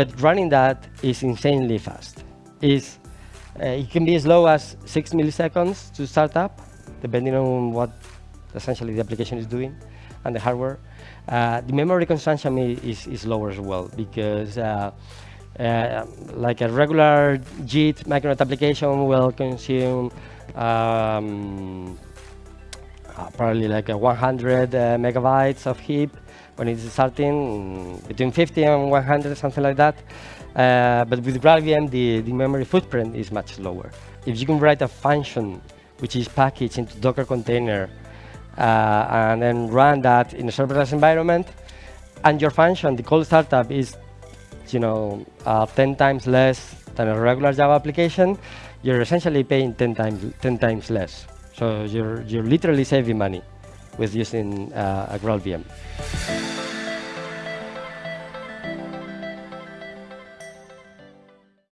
but running that is insanely fast. Is uh, it can be as low as six milliseconds to start up, depending on what essentially the application is doing and the hardware. Uh, the memory consumption is, is lower as well because uh, uh, like a regular JIT Micronaut application will consume um, probably like 100 uh, megabytes of heap when it's starting between 50 and 100, something like that. Uh, but with GraalVM, the, the memory footprint is much lower. If you can write a function which is packaged into Docker container uh, and then run that in a serverless environment, and your function, the cold startup, is you know uh, 10 times less than a regular Java application, you're essentially paying 10 times 10 times less. So you're you're literally saving money with using uh, a GraalVM.